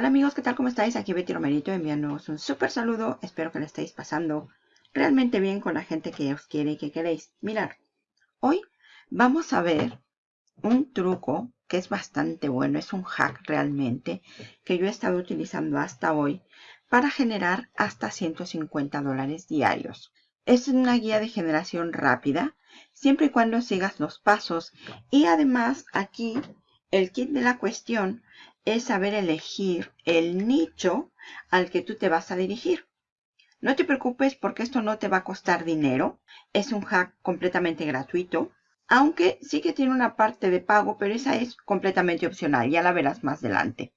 Hola amigos, ¿qué tal? ¿Cómo estáis? Aquí Betty Romerito enviándoos un súper saludo. Espero que lo estéis pasando realmente bien con la gente que os quiere y que queréis. Mirar, hoy vamos a ver un truco que es bastante bueno. Es un hack realmente que yo he estado utilizando hasta hoy para generar hasta 150 dólares diarios. Es una guía de generación rápida, siempre y cuando sigas los pasos. Y además aquí el kit de la cuestión es saber elegir el nicho al que tú te vas a dirigir. No te preocupes porque esto no te va a costar dinero. Es un hack completamente gratuito. Aunque sí que tiene una parte de pago, pero esa es completamente opcional. Ya la verás más adelante.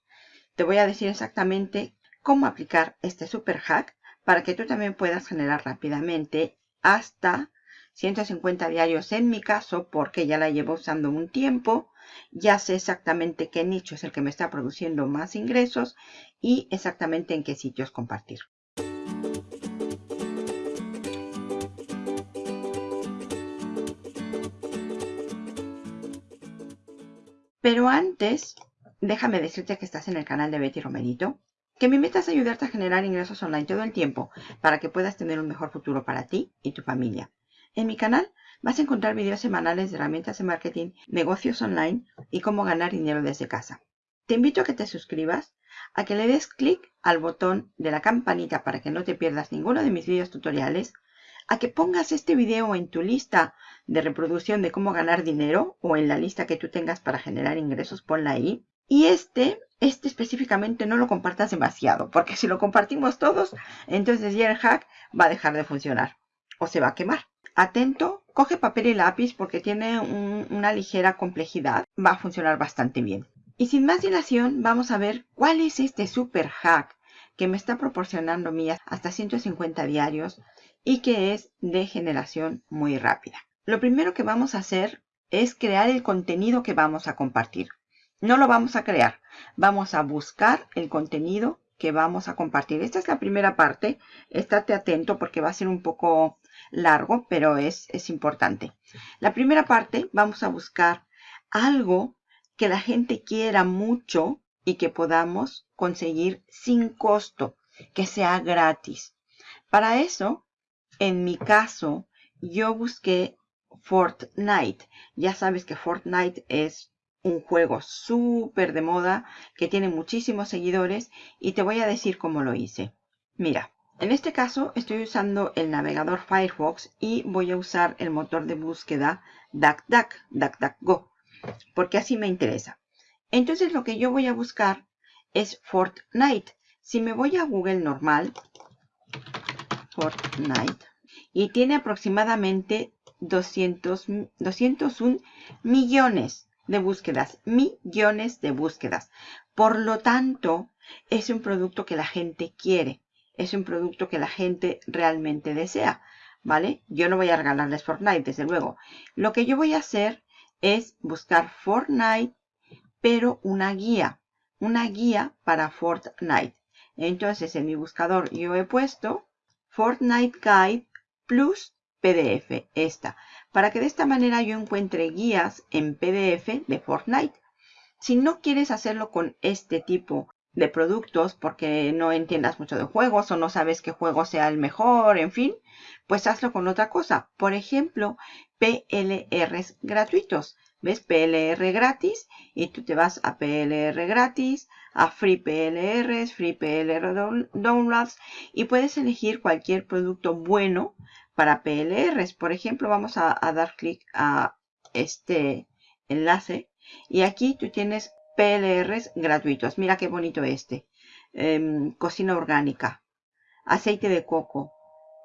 Te voy a decir exactamente cómo aplicar este super hack para que tú también puedas generar rápidamente hasta 150 diarios en mi caso porque ya la llevo usando un tiempo ya sé exactamente qué nicho es el que me está produciendo más ingresos y exactamente en qué sitios compartir. Pero antes, déjame decirte que estás en el canal de Betty Romerito, que mi meta es ayudarte a generar ingresos online todo el tiempo para que puedas tener un mejor futuro para ti y tu familia. En mi canal vas a encontrar videos semanales de herramientas de marketing, negocios online y cómo ganar dinero desde casa. Te invito a que te suscribas, a que le des clic al botón de la campanita para que no te pierdas ninguno de mis videos tutoriales, a que pongas este video en tu lista de reproducción de cómo ganar dinero o en la lista que tú tengas para generar ingresos, ponla ahí. Y este, este específicamente no lo compartas demasiado, porque si lo compartimos todos, entonces ya el hack va a dejar de funcionar o se va a quemar. Atento, coge papel y lápiz porque tiene una ligera complejidad. Va a funcionar bastante bien. Y sin más dilación, vamos a ver cuál es este super hack que me está proporcionando mías hasta 150 diarios y que es de generación muy rápida. Lo primero que vamos a hacer es crear el contenido que vamos a compartir. No lo vamos a crear, vamos a buscar el contenido que vamos a compartir. Esta es la primera parte, estate atento porque va a ser un poco largo, pero es, es importante. La primera parte vamos a buscar algo que la gente quiera mucho y que podamos conseguir sin costo, que sea gratis. Para eso, en mi caso, yo busqué Fortnite. Ya sabes que Fortnite es un juego súper de moda que tiene muchísimos seguidores y te voy a decir cómo lo hice. Mira, en este caso estoy usando el navegador Firefox y voy a usar el motor de búsqueda DuckDuck, DuckDuckGo, porque así me interesa. Entonces lo que yo voy a buscar es Fortnite. Si me voy a Google normal, Fortnite, y tiene aproximadamente 200, 201 millones de búsquedas, millones de búsquedas. Por lo tanto, es un producto que la gente quiere es un producto que la gente realmente desea, ¿vale? Yo no voy a regalarles Fortnite, desde luego. Lo que yo voy a hacer es buscar Fortnite, pero una guía, una guía para Fortnite. Entonces, en mi buscador yo he puesto Fortnite Guide plus PDF, esta, para que de esta manera yo encuentre guías en PDF de Fortnite. Si no quieres hacerlo con este tipo de productos porque no entiendas mucho de juegos o no sabes qué juego sea el mejor, en fin, pues hazlo con otra cosa. Por ejemplo, PLRs gratuitos. ¿Ves? PLR gratis y tú te vas a PLR gratis, a Free PLRs, Free PLR Downloads y puedes elegir cualquier producto bueno para PLRs. Por ejemplo, vamos a, a dar clic a este enlace y aquí tú tienes PLRs gratuitos. Mira qué bonito este. Em, cocina orgánica. Aceite de coco.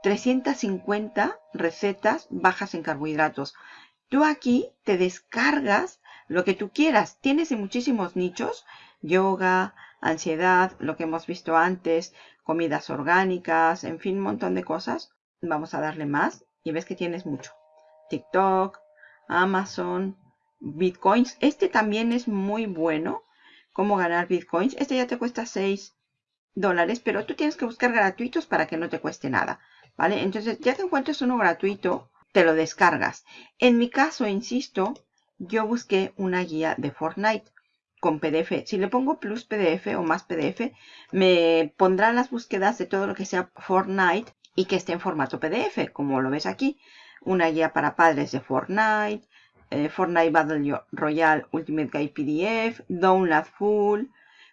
350 recetas bajas en carbohidratos. Tú aquí te descargas lo que tú quieras. Tienes en muchísimos nichos. Yoga, ansiedad, lo que hemos visto antes, comidas orgánicas, en fin, un montón de cosas. Vamos a darle más y ves que tienes mucho. TikTok, Amazon, bitcoins. Este también es muy bueno. Cómo ganar bitcoins. Este ya te cuesta 6 dólares, pero tú tienes que buscar gratuitos para que no te cueste nada. ¿Vale? Entonces, ya que encuentres uno gratuito, te lo descargas. En mi caso, insisto, yo busqué una guía de Fortnite. con PDF. Si le pongo plus PDF o más PDF, me pondrá las búsquedas de todo lo que sea Fortnite y que esté en formato PDF, como lo ves aquí. Una guía para padres de Fortnite, eh, Fortnite Battle Royale Ultimate Guide PDF, Download Full,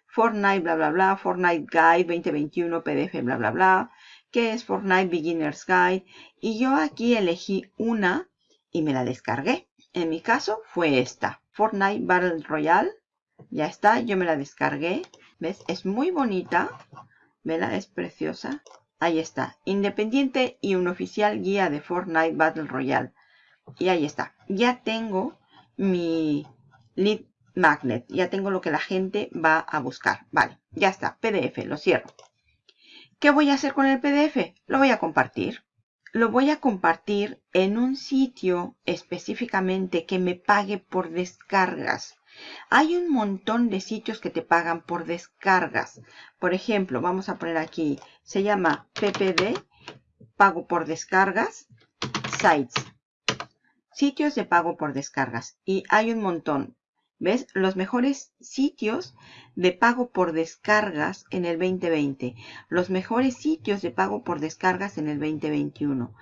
Fortnite bla bla bla, Fortnite Guide 2021 PDF bla bla bla, que es Fortnite Beginner's Guide. Y yo aquí elegí una y me la descargué. En mi caso fue esta, Fortnite Battle Royale ya está, yo me la descargué. ¿Ves? Es muy bonita. ¿Vela? Es preciosa. Ahí está. Independiente y un oficial guía de Fortnite Battle Royale. Y ahí está. Ya tengo mi lead magnet. Ya tengo lo que la gente va a buscar. Vale, ya está. PDF, lo cierro. ¿Qué voy a hacer con el PDF? Lo voy a compartir. Lo voy a compartir en un sitio específicamente que me pague por descargas. Hay un montón de sitios que te pagan por descargas. Por ejemplo, vamos a poner aquí, se llama PPD, pago por descargas, sites. Sitios de pago por descargas. Y hay un montón. ¿Ves? Los mejores sitios de pago por descargas en el 2020. Los mejores sitios de pago por descargas en el 2021.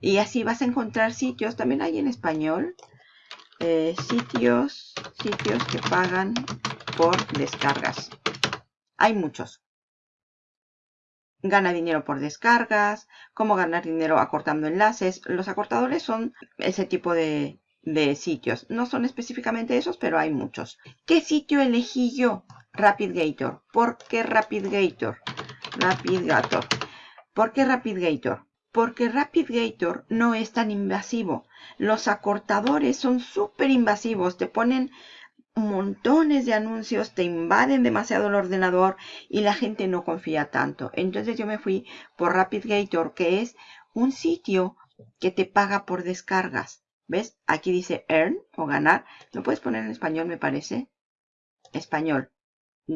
Y así vas a encontrar sitios, también hay en español, eh, sitios, sitios que pagan por descargas. Hay muchos. Gana dinero por descargas, cómo ganar dinero acortando enlaces. Los acortadores son ese tipo de, de sitios. No son específicamente esos, pero hay muchos. ¿Qué sitio elegí yo? RapidGator. ¿Por qué RapidGator? RapidGator. ¿Por qué RapidGator? porque RapidGator no es tan invasivo. Los acortadores son súper invasivos, te ponen montones de anuncios, te invaden demasiado el ordenador y la gente no confía tanto. Entonces yo me fui por RapidGator, que es un sitio que te paga por descargas. ¿Ves? Aquí dice earn o ganar. Lo puedes poner en español, me parece. Español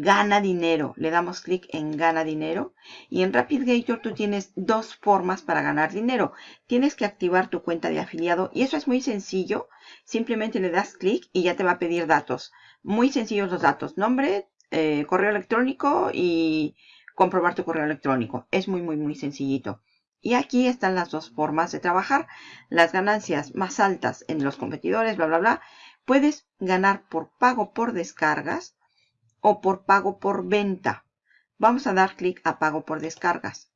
gana dinero. Le damos clic en gana dinero. Y en RapidGator tú tienes dos formas para ganar dinero. Tienes que activar tu cuenta de afiliado y eso es muy sencillo. Simplemente le das clic y ya te va a pedir datos. Muy sencillos los datos. Nombre, eh, correo electrónico y comprobar tu correo electrónico. Es muy, muy, muy sencillito. Y aquí están las dos formas de trabajar. Las ganancias más altas en los competidores, bla, bla, bla. Puedes ganar por pago por descargas o por pago por venta. Vamos a dar clic a pago por descargas.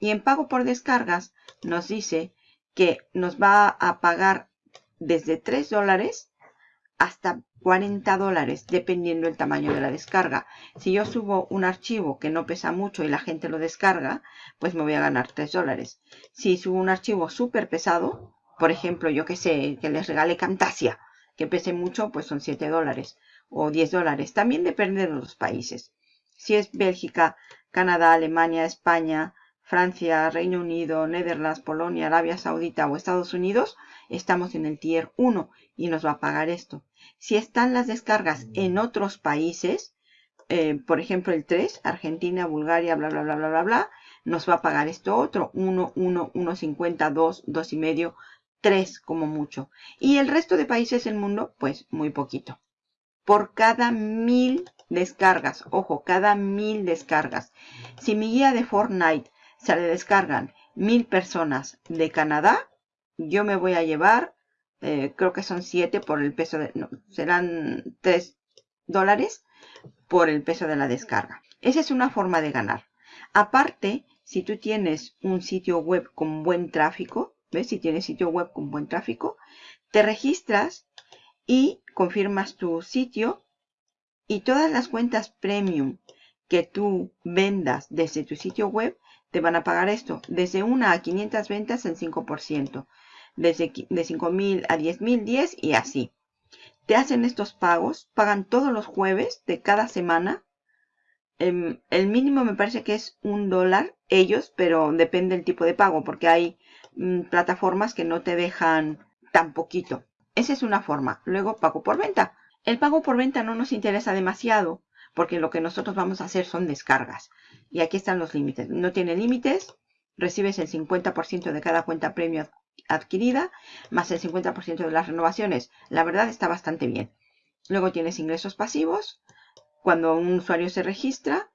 Y en pago por descargas nos dice que nos va a pagar desde 3 dólares hasta 40 dólares, dependiendo el tamaño de la descarga. Si yo subo un archivo que no pesa mucho y la gente lo descarga, pues me voy a ganar 3 dólares. Si subo un archivo súper pesado, por ejemplo, yo que sé, que les regale Camtasia, que pese mucho, pues son 7 dólares o 10 dólares. También depende de los países. Si es Bélgica, Canadá, Alemania, España, Francia, Reino Unido, Netherlands, Polonia, Arabia Saudita o Estados Unidos, estamos en el tier 1 y nos va a pagar esto. Si están las descargas en otros países, eh, por ejemplo el 3, Argentina, Bulgaria, bla, bla, bla, bla, bla, bla, nos va a pagar esto otro, 1, 1, 1.50, 2, 2.5, 3 como mucho. Y el resto de países del mundo, pues muy poquito por cada mil descargas. Ojo, cada mil descargas. Si mi guía de Fortnite se le descargan mil personas de Canadá, yo me voy a llevar, eh, creo que son siete por el peso de, no, serán tres dólares por el peso de la descarga. Esa es una forma de ganar. Aparte, si tú tienes un sitio web con buen tráfico, ¿ves? Si tienes sitio web con buen tráfico, te registras y confirmas tu sitio y todas las cuentas premium que tú vendas desde tu sitio web te van a pagar esto. Desde una a 500 ventas el 5%. Desde de 5.000 a 10.000, 10 y así. Te hacen estos pagos, pagan todos los jueves de cada semana. Em, el mínimo me parece que es un dólar ellos, pero depende del tipo de pago porque hay mm, plataformas que no te dejan tan poquito. Esa es una forma. Luego, pago por venta. El pago por venta no nos interesa demasiado porque lo que nosotros vamos a hacer son descargas. Y aquí están los límites. No tiene límites. Recibes el 50% de cada cuenta premio adquirida, más el 50% de las renovaciones. La verdad está bastante bien. Luego tienes ingresos pasivos, cuando un usuario se registra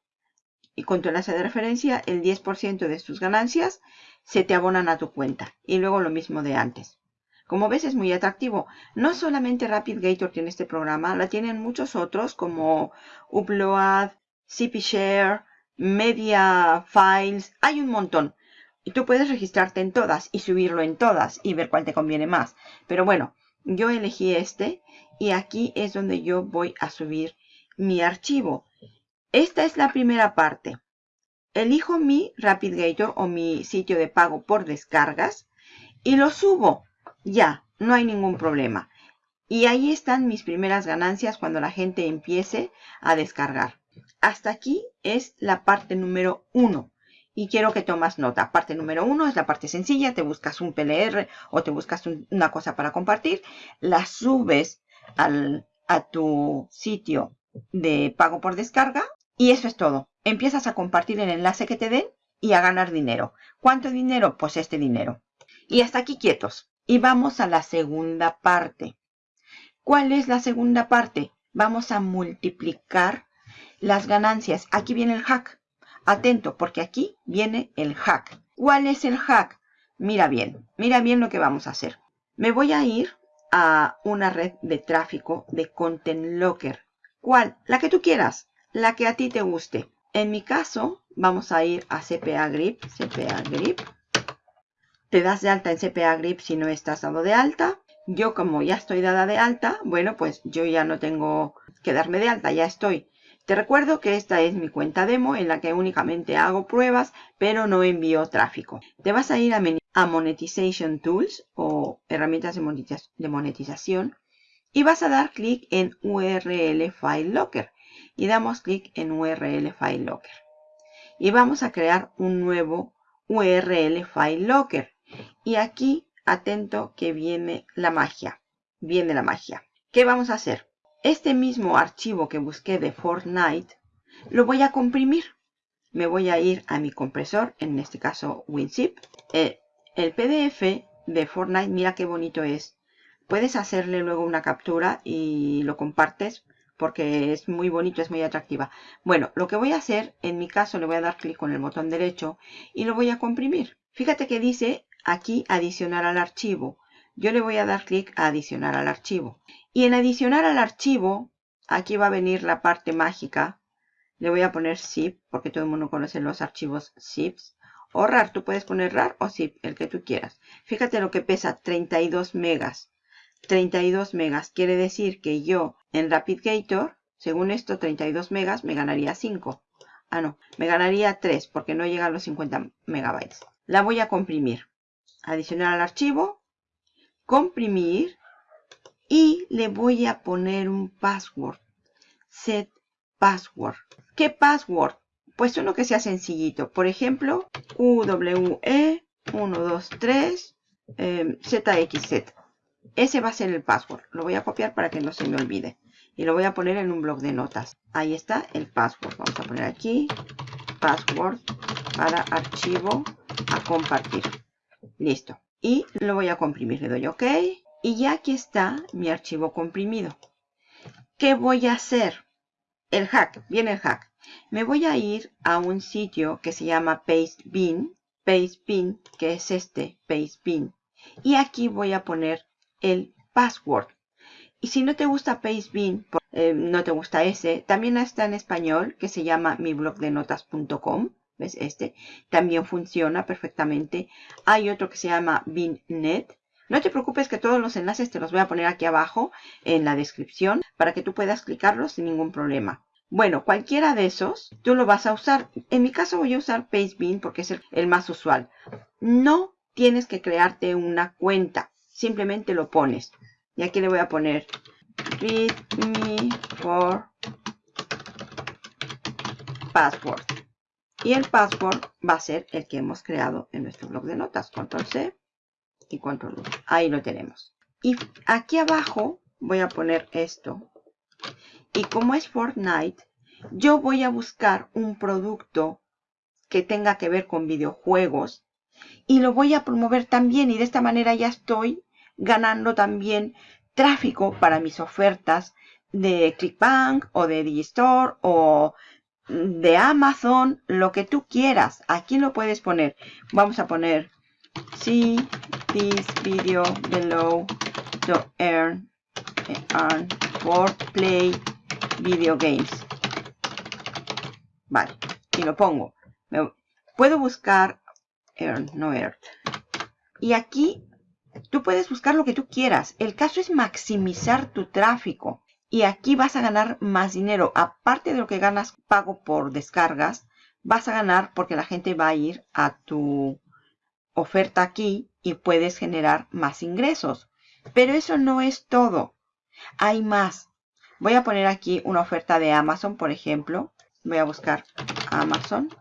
y con tu enlace de referencia, el 10% de sus ganancias se te abonan a tu cuenta. Y luego lo mismo de antes. Como ves es muy atractivo. No solamente RapidGator tiene este programa, la tienen muchos otros como Upload, CPShare, Media Files, hay un montón. Y tú puedes registrarte en todas y subirlo en todas y ver cuál te conviene más. Pero bueno, yo elegí este y aquí es donde yo voy a subir mi archivo. Esta es la primera parte. Elijo mi RapidGator o mi sitio de pago por descargas y lo subo. Ya, no hay ningún problema. Y ahí están mis primeras ganancias cuando la gente empiece a descargar. Hasta aquí es la parte número uno. Y quiero que tomas nota. Parte número uno es la parte sencilla. Te buscas un PLR o te buscas una cosa para compartir. La subes a tu sitio de pago por descarga. Y eso es todo. Empiezas a compartir el enlace que te den y a ganar dinero. ¿Cuánto dinero? Pues este dinero. Y hasta aquí quietos. Y vamos a la segunda parte. ¿Cuál es la segunda parte? Vamos a multiplicar las ganancias. Aquí viene el hack. Atento, porque aquí viene el hack. ¿Cuál es el hack? Mira bien, mira bien lo que vamos a hacer. Me voy a ir a una red de tráfico de Content Locker. ¿Cuál? La que tú quieras, la que a ti te guste. En mi caso, vamos a ir a CPA Grip, CPA Grip. Te das de alta en CPA Grip si no estás dado de alta. Yo como ya estoy dada de alta, bueno, pues yo ya no tengo que darme de alta, ya estoy. Te recuerdo que esta es mi cuenta demo en la que únicamente hago pruebas, pero no envío tráfico. Te vas a ir a, Monetization Tools o herramientas de monetización y vas a dar clic en URL File Locker y damos clic en URL File Locker. Y vamos a crear un nuevo URL File Locker. Y aquí, atento que viene la magia. Viene la magia. ¿Qué vamos a hacer? Este mismo archivo que busqué de Fortnite lo voy a comprimir. Me voy a ir a mi compresor, en este caso WinZip. Eh, el PDF de Fortnite, mira qué bonito es. Puedes hacerle luego una captura y lo compartes porque es muy bonito, es muy atractiva. Bueno, lo que voy a hacer, en mi caso le voy a dar clic con el botón derecho y lo voy a comprimir. Fíjate que dice aquí adicionar al archivo. Yo le voy a dar clic a adicionar al archivo. Y en adicionar al archivo, aquí va a venir la parte mágica. Le voy a poner zip, porque todo el mundo conoce los archivos zips. O RAR, tú puedes poner RAR o zip, el que tú quieras. Fíjate lo que pesa, 32 megas. 32 megas quiere decir que yo en RapidGator, según esto, 32 megas, me ganaría 5. Ah, no, me ganaría 3 porque no llega a los 50 megabytes. La voy a comprimir. Adicionar al archivo, comprimir y le voy a poner un password. Set password. ¿Qué password? Pues uno que sea sencillito. Por ejemplo, UWE123 eh, ZXZ. Ese va a ser el password. Lo voy a copiar para que no se me olvide. Y lo voy a poner en un blog de notas. Ahí está el password. Vamos a poner aquí password para archivo a compartir. Listo. Y lo voy a comprimir. Le doy OK. Y ya aquí está mi archivo comprimido. ¿Qué voy a hacer? El hack, viene el hack. Me voy a ir a un sitio que se llama Pastebin. Pastebin, que es este, Pastebin. Y aquí voy a poner el password. Y si no te gusta Pastebin, eh, no te gusta ese, también está en español que se llama miblogdenotas.com. ¿Ves este? También funciona perfectamente. Hay otro que se llama BinNet no te preocupes que todos los enlaces te los voy a poner aquí abajo en la descripción para que tú puedas clicarlos sin ningún problema. Bueno, cualquiera de esos tú lo vas a usar. En mi caso voy a usar Pastebin porque es el, más usual. No tienes que crearte una cuenta. Simplemente lo pones. Y aquí le voy a poner readme for password. Y el password va a ser el que hemos creado en nuestro blog de notas. Control C y control Ahí lo tenemos. Y aquí abajo voy a poner esto. Y como es Fortnite, yo voy a buscar un producto que tenga que ver con videojuegos y lo voy a promover también y de esta manera ya estoy ganando también tráfico para mis ofertas de ClickBank o de Digistore o de Amazon, lo que tú quieras. Aquí lo puedes poner. Vamos a poner see this video below to earn, earn for play video games. Vale, y lo pongo. puedo buscar earn, no earn. Y aquí tú puedes buscar lo que tú quieras. El caso es maximizar tu tráfico. Y aquí vas a ganar más dinero. Aparte de lo que ganas pago por descargas, vas a ganar porque la gente va a ir a tu oferta aquí y puedes generar más ingresos. Pero eso no es todo. Hay más. Voy a poner aquí una oferta de Amazon, por ejemplo. Voy a buscar amazon.com,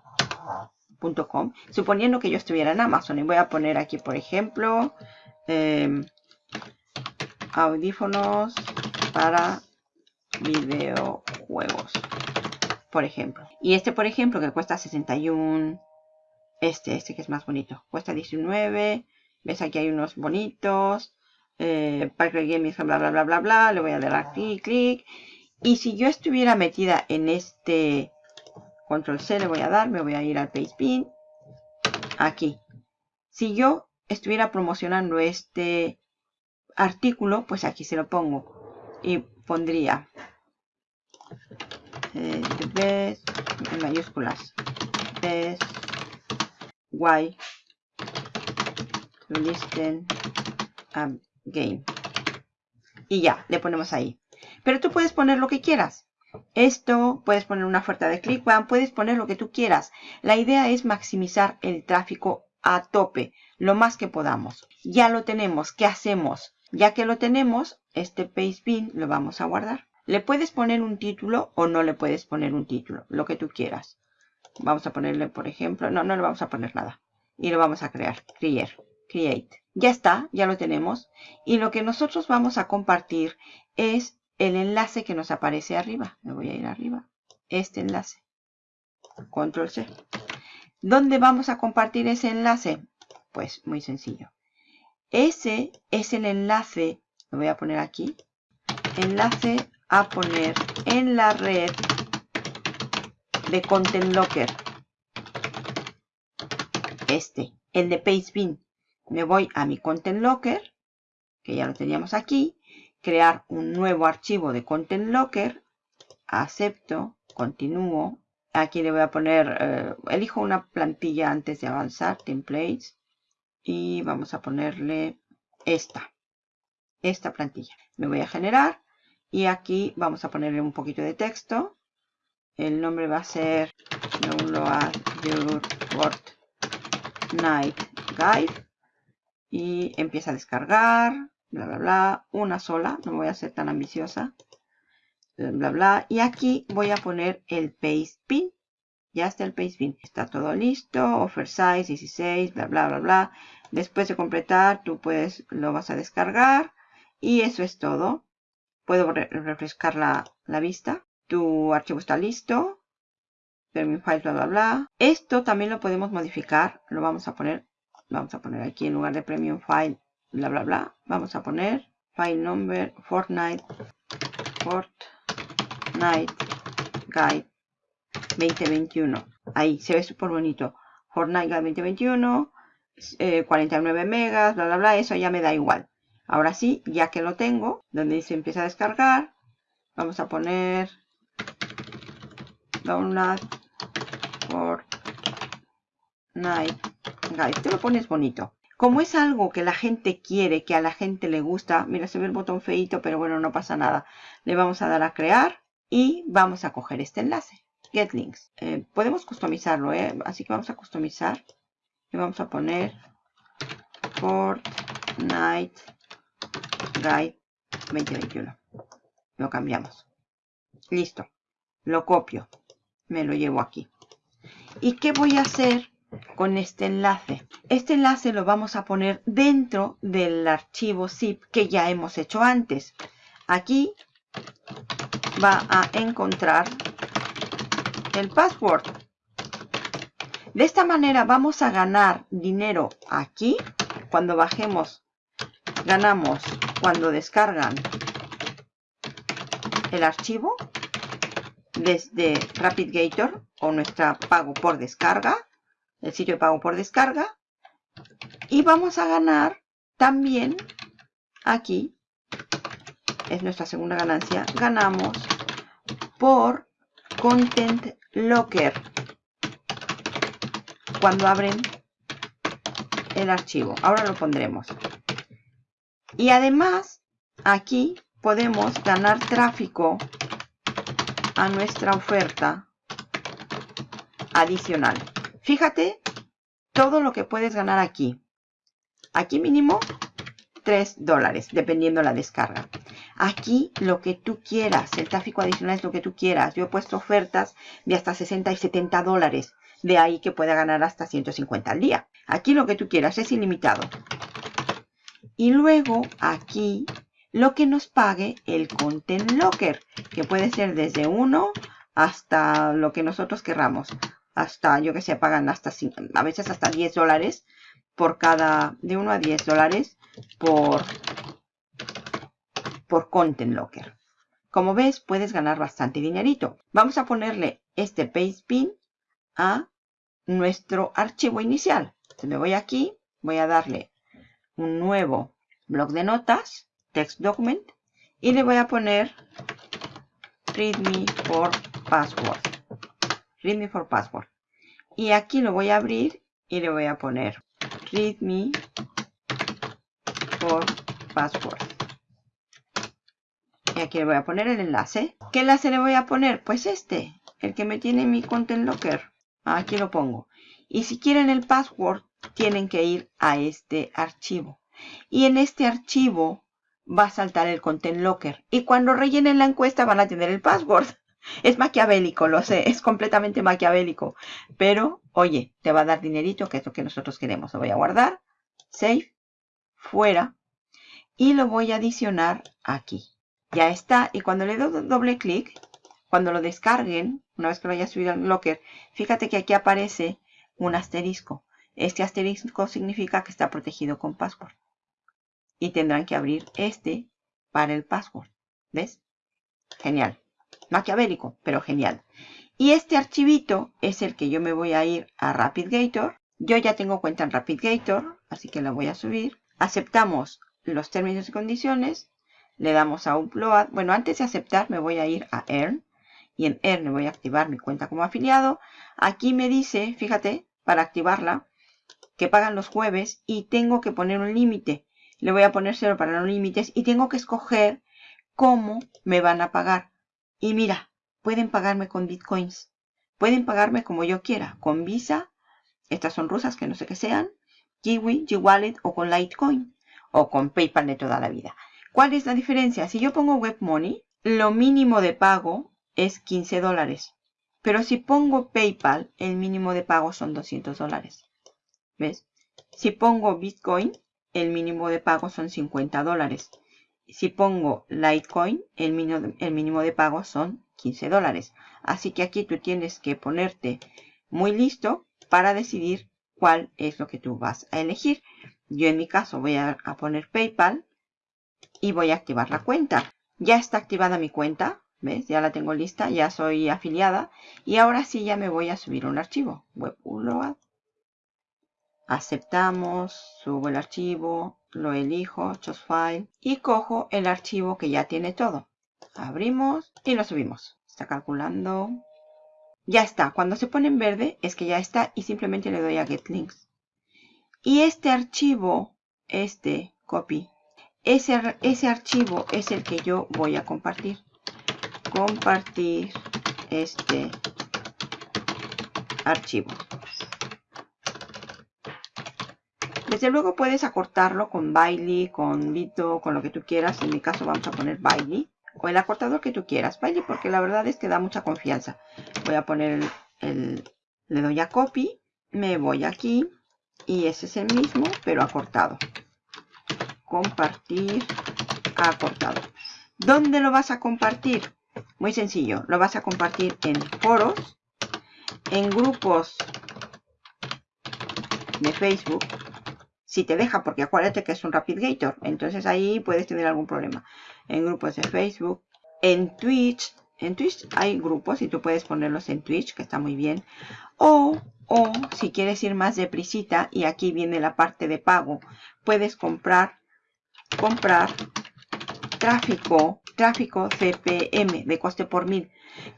suponiendo que yo estuviera en Amazon. Y voy a poner aquí, por ejemplo, em, audífonos para videojuegos, por ejemplo. Y este, por ejemplo, que cuesta 61, este, este que es más bonito, cuesta 19. ¿Ves? Aquí hay unos bonitos. Eh, Parker Gaming, bla, bla, bla, bla, bla. Le voy a dar a clic, clic. Y si yo estuviera metida en este control C, le voy a dar, me voy a ir al Pastebin. Aquí. Si yo estuviera promocionando este artículo, pues aquí se lo pongo. Y pondría eh, best en mayúsculas. Best why listen a game. Y ya le ponemos ahí. Pero tú puedes poner lo que quieras. Esto puedes poner una oferta de ClickBank puedes poner lo que tú quieras. La idea es maximizar el tráfico a tope lo más que podamos. Ya lo tenemos. ¿qué hacemos? ya que lo tenemos este Pastebin lo vamos a guardar le puedes poner un título o no le puedes poner un título, lo que tú quieras. Vamos a ponerle, por ejemplo, no, no le vamos a poner nada. Y lo vamos a crear, create, create. Ya está, ya lo tenemos. Y lo que nosotros vamos a compartir es el enlace que nos aparece arriba. Me voy a ir arriba. Este enlace. Control C. ¿Dónde vamos a compartir ese enlace? Pues muy sencillo. Ese es el enlace, lo voy a poner aquí, enlace a poner en la red de Content Locker. Este, el de Pastebin. Me voy a mi Content Locker, que ya lo teníamos aquí. Crear un nuevo archivo de Content Locker. Acepto, continúo. Aquí le voy a poner, eh, elijo una plantilla antes de avanzar, templates. Y vamos a ponerle esta, esta plantilla. Me voy a generar y aquí vamos a ponerle un poquito de texto. El nombre va a ser Download Your Fortnite Guide. Y empieza a descargar. Bla, bla, bla. Una sola. No voy a ser tan ambiciosa. Bla, bla. Y aquí voy a poner el paste pin. Ya está el paste pin. Está todo listo. Offer size 16. Bla, bla, bla, bla. Después de completar, tú puedes, lo vas a descargar. Y eso es todo puedo refrescar la, vista. Tu archivo está listo. Premium file, bla, bla, bla. Esto también lo podemos modificar. Lo vamos a poner, vamos a poner aquí en lugar de premium file, bla, bla, bla. Vamos a poner file number Fortnite, Fortnite Guide 2021. Ahí se ve súper bonito. Fortnite Guide 2021, 49 eh, megas, bla, bla, bla. Eso ya me da igual. Ahora sí, ya que lo tengo, donde dice empieza a descargar, vamos a poner download for night guide. Te lo pones bonito. Como es algo que la gente quiere, que a la gente le gusta, mira, se ve el botón feito, pero bueno, no pasa nada. Le vamos a dar a crear y vamos a coger este enlace. Get links. Eh, podemos customizarlo, ¿eh? Así que vamos a customizar. Y vamos a poner Fortnite Guide 2021. Lo cambiamos. Listo. Lo copio. Me lo llevo aquí. ¿Y qué voy a hacer con este enlace? Este enlace lo vamos a poner dentro del archivo zip que ya hemos hecho antes. Aquí va a encontrar el password. De esta manera vamos a ganar dinero aquí. Cuando bajemos, ganamos cuando descargan el archivo desde RapidGator o nuestra pago por descarga, el sitio de pago por descarga. Y vamos a ganar también aquí, es nuestra segunda ganancia, ganamos por Content Locker cuando abren el archivo. Ahora lo pondremos. Y además, aquí podemos ganar tráfico a nuestra oferta adicional. Fíjate todo lo que puedes ganar aquí. Aquí mínimo 3 dólares, dependiendo la descarga. Aquí lo que tú quieras, el tráfico adicional es lo que tú quieras. Yo he puesto ofertas de hasta 60 y 70 dólares. De ahí que pueda ganar hasta 150 al día. Aquí lo que tú quieras es ilimitado. Y luego aquí lo que nos pague el Content Locker, que puede ser desde 1 hasta lo que nosotros querramos. Hasta, yo que sé, pagan hasta, a veces hasta 10 dólares por cada, de 1 a 10 dólares por, por Content Locker. Como ves, puedes ganar bastante dinerito. Vamos a ponerle este Paste Pin a nuestro archivo inicial. Entonces me voy aquí, voy a darle un nuevo blog de notas, text document, y le voy a poner readme for password. Readme for password. Y aquí lo voy a abrir y le voy a poner readme for password. Y aquí le voy a poner el enlace. ¿Qué enlace le voy a poner? Pues este, el que me tiene mi Content Locker. Aquí lo pongo. Y si quieren el password, tienen que ir a este archivo. Y en este archivo va a saltar el Content Locker. Y cuando rellenen la encuesta van a tener el password. Es maquiavélico, lo sé, es completamente maquiavélico. Pero, oye, te va a dar dinerito, que es lo que nosotros queremos. Lo voy a guardar, save, fuera. Y lo voy a adicionar aquí. Ya está. Y cuando le doy doble clic, cuando lo descarguen, una vez que lo haya subido al Locker, fíjate que aquí aparece un asterisco. Este asterisco significa que está protegido con password y tendrán que abrir este para el password. ¿Ves? Genial. Maquiavélico, pero genial. Y este archivito es el que yo me voy a ir a RapidGator. Yo ya tengo cuenta en RapidGator, así que la voy a subir. Aceptamos los términos y condiciones. Le damos a Upload. Bueno, antes de aceptar me voy a ir a Earn. Y en Earn me voy a activar mi cuenta como afiliado. Aquí me dice, fíjate, para activarla, que pagan los jueves y tengo que poner un límite le voy a poner cero para los límites y tengo que escoger cómo me van a pagar. Y mira, pueden pagarme con bitcoins. Pueden pagarme como yo quiera, con Visa, estas son rusas que no sé qué sean, Kiwi, G-Wallet o con Litecoin o con PayPal de toda la vida. ¿Cuál es la diferencia? Si yo pongo Web Money, lo mínimo de pago es 15 dólares. Pero si pongo PayPal, el mínimo de pago son 200 dólares. ¿Ves? Si pongo Bitcoin, el mínimo de pago son 50 dólares. Si pongo Litecoin, el mínimo, el mínimo de pago son 15 dólares. Así que aquí tú tienes que ponerte muy listo para decidir cuál es lo que tú vas a elegir. Yo en mi caso voy a, poner PayPal y voy a activar la cuenta. Ya está activada mi cuenta. ¿Ves? Ya la tengo lista, ya soy afiliada. Y ahora sí ya me voy a subir un archivo. Web upload aceptamos, subo el archivo, lo elijo, choose file y cojo el archivo que ya tiene todo. Abrimos y lo subimos. Está calculando. Ya está. Cuando se pone en verde es que ya está y simplemente le doy a get links. Y este archivo, este copy, ese, ese archivo es el que yo voy a compartir. Compartir este archivo. Desde luego puedes acortarlo con Bailey, con Lito, con lo que tú quieras. En mi caso vamos a poner Bailey. O el acortador que tú quieras. Bailey porque la verdad es que da mucha confianza. Voy a poner el, le doy a copy. Me voy aquí. Y ese es el mismo, pero acortado. Compartir acortado. ¿Dónde lo vas a compartir? Muy sencillo. Lo vas a compartir en foros, en grupos de Facebook si te deja, porque acuérdate que es un RapidGator, entonces ahí puedes tener algún problema. En grupos de Facebook, en Twitch. En Twitch hay grupos y tú puedes ponerlos en Twitch, que está muy bien. O, o si quieres ir más deprisita, y aquí viene la parte de pago, puedes comprar, comprar tráfico, tráfico CPM de coste por mil.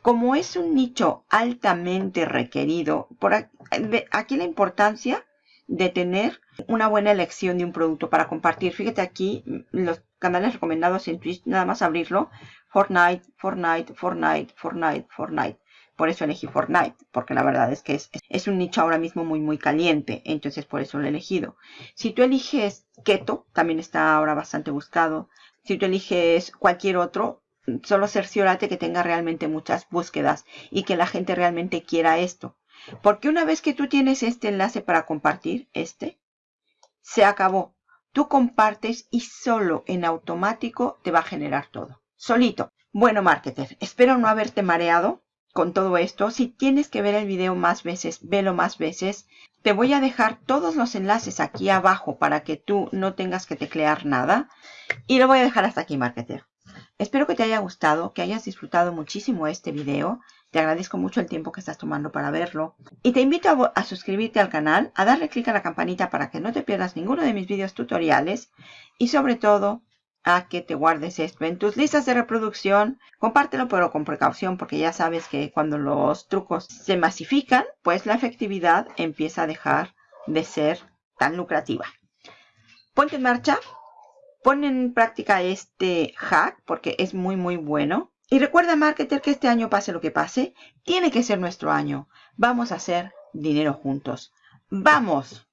Como es un nicho altamente requerido, por aquí la importancia de tener una buena elección de un producto para compartir. Fíjate aquí los canales recomendados en Twitch, nada más abrirlo. Fortnite, Fortnite, Fortnite, Fortnite, Fortnite. Por eso elegí Fortnite, porque la verdad es que es, es, un nicho ahora mismo muy, muy caliente. Entonces por eso lo he elegido. Si tú eliges Keto, también está ahora bastante buscado. Si tú eliges cualquier otro, solo cerciórate que tenga realmente muchas búsquedas y que la gente realmente quiera esto. Porque una vez que tú tienes este enlace para compartir, este, se acabó. Tú compartes y solo en automático te va a generar todo. Solito. Bueno, marketer, espero no haberte mareado con todo esto. Si tienes que ver el video más veces, velo más veces. Te voy a dejar todos los enlaces aquí abajo para que tú no tengas que teclear nada. Y lo voy a dejar hasta aquí, marketer. Espero que te haya gustado, que hayas disfrutado muchísimo este video. Te agradezco mucho el tiempo que estás tomando para verlo. Y te invito a, suscribirte al canal, a darle clic a la campanita para que no te pierdas ninguno de mis videos tutoriales. Y sobre todo, a que te guardes esto en tus listas de reproducción. Compártelo pero con precaución porque ya sabes que cuando los trucos se masifican, pues la efectividad empieza a dejar de ser tan lucrativa. Ponte en marcha, pon en práctica este hack porque es muy muy bueno. Y recuerda, marketer, que este año pase lo que pase, tiene que ser nuestro año. Vamos a hacer dinero juntos. ¡Vamos!